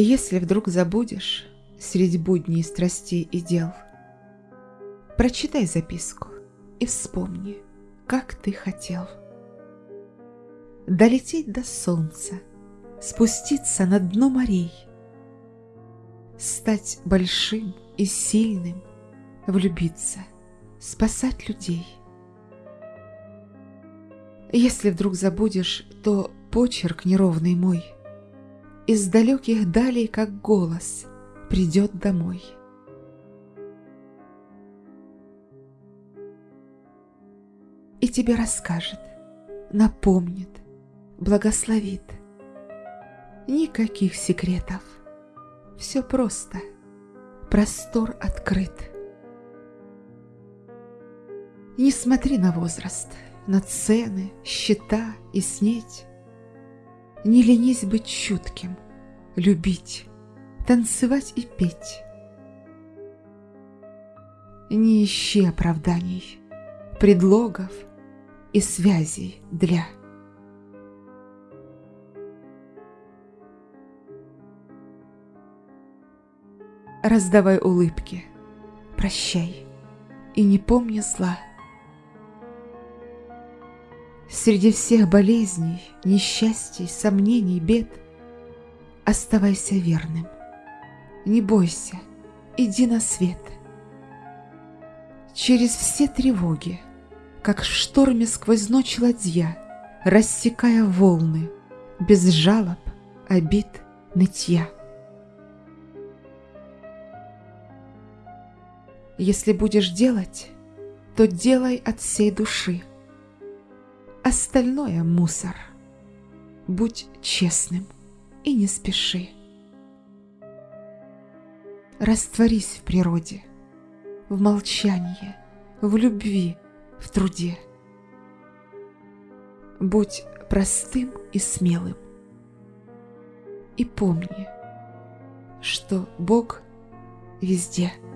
Если вдруг забудешь среди будней страстей и дел, Прочитай записку и вспомни, как ты хотел. Долететь до солнца, спуститься на дно морей, Стать большим и сильным, влюбиться, спасать людей. Если вдруг забудешь, то почерк неровный мой Из далеких далей, как голос, придет домой. И тебе расскажет, напомнит, благословит. Никаких секретов, все просто, простор открыт. Не смотри на возраст, на цены, счета и снеть. Не ленись быть чутким, любить, танцевать и петь. Не ищи оправданий, предлогов и связей для. Раздавай улыбки, прощай и не помни зла. Среди всех болезней, несчастий, сомнений, бед Оставайся верным. Не бойся, иди на свет. Через все тревоги, как в шторме сквозь ночь ладья, Рассекая волны, без жалоб, обид, нытья. Если будешь делать, то делай от всей души – Остальное мусор. Будь честным и не спеши. Растворись в природе, в молчании, в любви, в труде. Будь простым и смелым. И помни, что Бог везде –